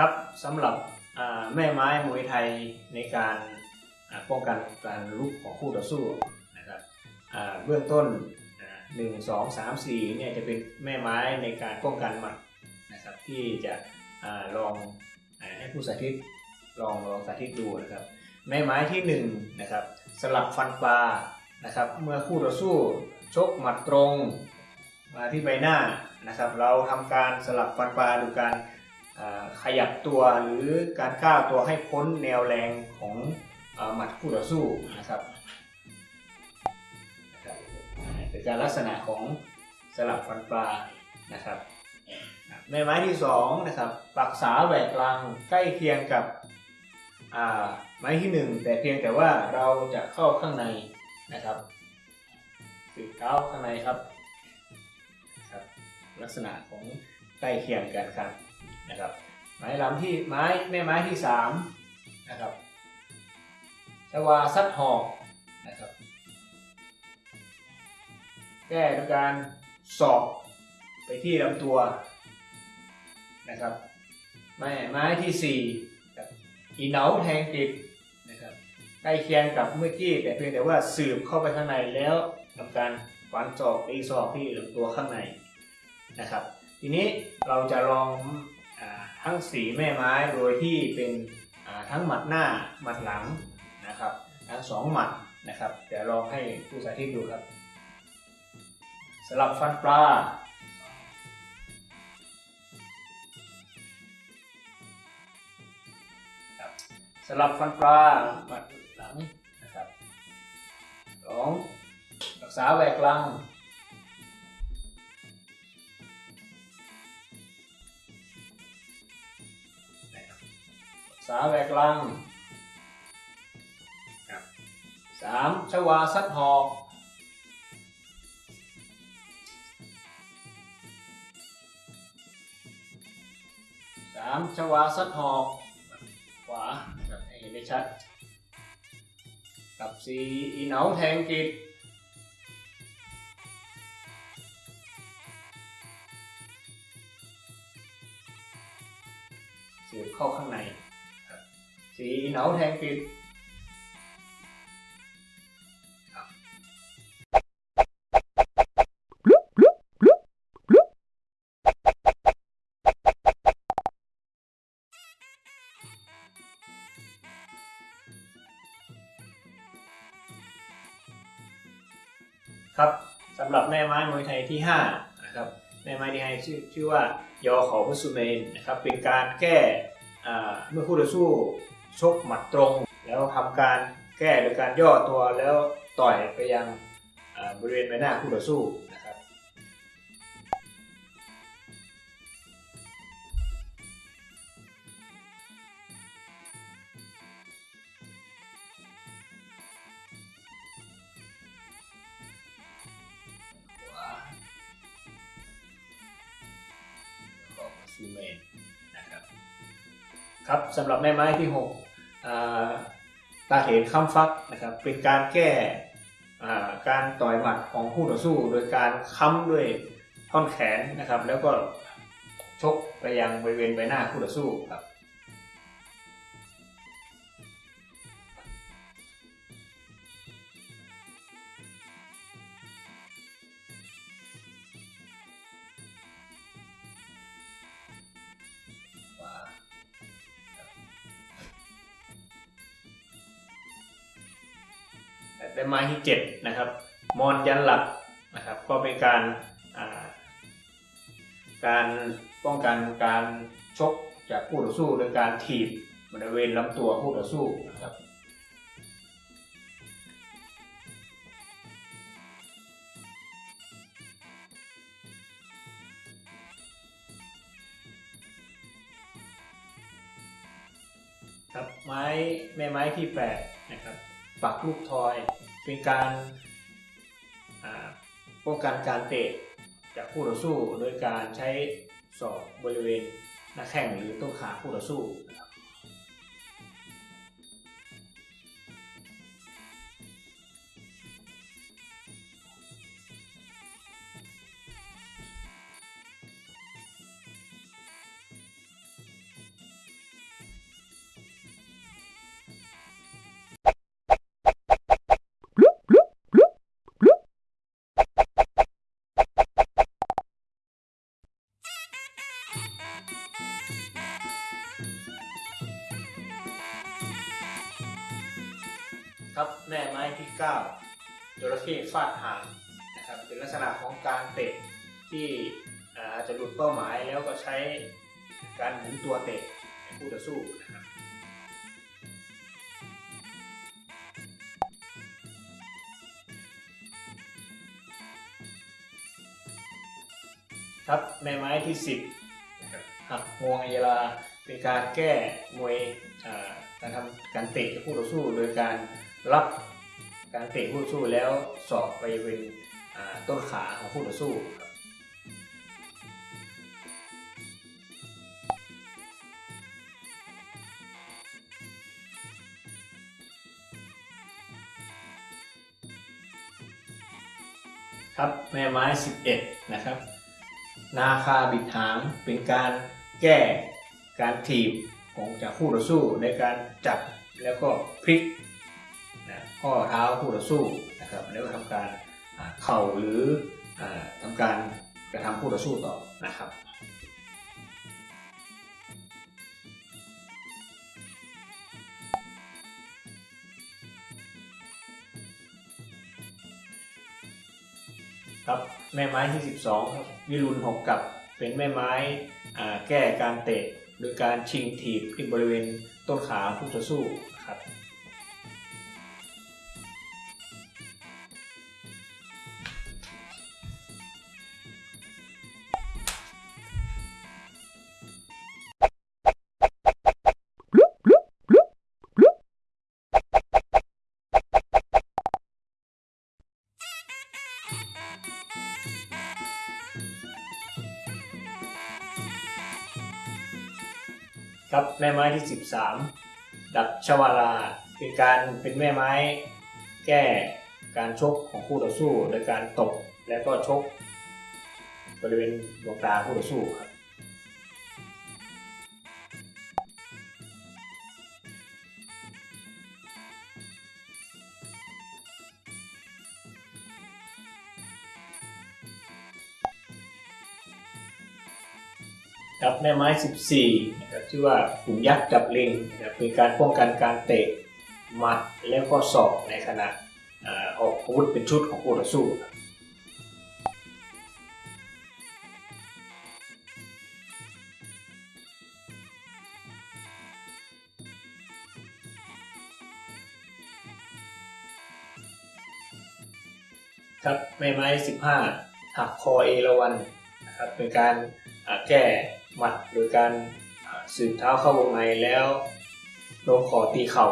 ครับสำหรับแม่ไม้มวยไทยในการป้องกันการลุกของคู่ต่อสู้นะครับเบื้องต้นอ่าหนึ่งสองสามสี่เนี่ยจะเป็นแม่ไม้ในการป้องกันหมัดนะครับที่จะอลองให้ผู้สาธิตลองลองสาธิตดูนะครับแม่ไม้ที่หนึ่งนะครับสลับฟันปลานะครับเมื่อคู่ต่อสู้ชกหมัดตรงมาที่ใบหน้านะครับ เราทำการสลับฟันปลาดยการ ขยับตัวหรือการก้าวตัวให้พ้นแนวแรงของหมัดคู่ต่อสู้นะครับเป็นการลักษณะของสลับฟันปลานะครับแม่ไม้ที่สองนะครับปักษาแหวกกลางใกล้เคียงกับไม้ที่หนึ่งแต่เพียงแต่ว่าเราจะเข้าข้างในนะครับติดเท้าข้างในครับครับลักษณะของใกล้เคียงกันครับ นะครับ ไม้ลำที่ไม้แม่ไม้ที่สามนะครับชวาซัดหอกนะครับ แก้ด้วยการสอบไปที่ลำตัวนะครับ ไม้ไม้ที่สี่กับอีเหนาแทงติดนะครับใกล้เคียงกับเมื่อกี้แต่เพียงแต่ว่าสืบเข้าไปข้างในแล้วทำการฟันศอกตีศอกที่ลำตัวข้างในนะครับ ทีนี้เราจะลอง ทั้งสีแม่ไม้โดยที่เป็นทั้งหมัดหน้าหมัดหลังนะครับ ทั้งสองหมัดนะครับเดี๋ยวลองให้ผู้สาธิตดูครับสลับฟันปลาสลับฟันปลาหมัดหลังนะครับสองรักษาแหวกลัง สาแหวกลังครับสามชวาซัดหอกสามชวาซัดหอกขวาครับให้เห็นได้ชัด กับสี่อีเหนาแทงกิจเสียบเข้าข้างในครับ สีเหนาแทงกิจครับครับสำหรับแม่ไม้มวยไทยที่5นะครับแม่ไม้ที่ให้ชื่อชื่อว่ายอขาพุสุเมนนะครับเป็นการแก้เมื่อคู่ต่อสู้ ชกหมัดตรง แล้วทำการแก้โดยการย่อตัวแล้วต่อยไปยังบริเวณใบหน้าคู่ต่อสู้นะครับขวาของซูเมนนะครับครับสำหรับแม่ไม้ที่ 6 ตาเห็นค้ำฟักนะครับเป็นการแก้การต่อยหมัดของผู้ต่อสู้โดยการค้ำด้วยท่อนแขนนะครับ แล้วก็ชกไปยังบริเวณใบหน้าผู้ต่อสู้ครับ และไม้ที่เจ็ดนะครับมอนยันหลักนะครับก็เป็นการาการป้องกันการชกจากคู่ต่อสู้โดยการถีบบริเวณลำตัวคู่ต่อสู้นะครับครับไม้แม่ไม้ที่แปดนะครับปักลูกทอย เป็นการป้องกันการเตะจากคู่ต่อสู้ โดยการใช้ศอกบริเวณหน้าแข้งหรือต้นขาคู่ต่อสู้นะครับ 9จระเข้ฟาดหางนะครับเป็นลักษณะของการเตะที่อาจจะหลุดเป้าหมายแล้วก็ใช้การหมุนตัวเตะในคู่ต่อสู้นะครับครับแม่ไม้ที่ 10นะครับหักงวงอัยราเป็นการแก้มวยการทำการเตะคู่ต่อสู้ โดยการรับ การเตะคู่ต่อสู้แล้วสอบไปเป็นอ่าต้นขาของคู่ต่อสู้ครับครับแม่ไม้ 11 นะครับ นาคาบิดหางเป็นการแก้การถีบของจากคู่ต่อสู้ในการจับแล้วก็พลิก นะข้อเท้าคู่ต่อสู้นะครับแล้วก็ทำการเข่าหรืออาทำการกระทำคู่ต่อสู้ต่อนะครับครับแม่ไม้ที่ 12ครับวิรุณหกกับเป็นแม่ไม้แก้การเตะโดยการชิงถีบที่บริเวณต้นขาผู้ต่อสู้ ครับแม่ไม้ที่ 13 ดับชวาลา เป็นการเป็นแม่ไม้ แก้การชกของคู่ต่อสู้ โดยการตบและก็ชก บริเวณดวงตาคู่ต่อสู้ครับครับแม่ไม้ 14 ชื่อว่าขุนยักษ์จับลิงนะเป็นการป้องกันการเตะหมัดแล้วก็ศอกในขณะออกอาวุธเป็นชุดของคู่ต่อสู้ครับแม่ไม้ 15 หักคอเอราวันนะครับเป็นการแก้หมัดโดยการ สืบเท้าเข้าวงในแล้วลงคอตีเข่า